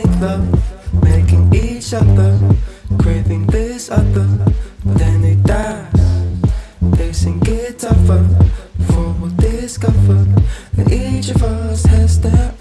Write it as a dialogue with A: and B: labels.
A: falling love Making each other Craving this other But then it dies. They sing tougher For we'll discover That each of us has their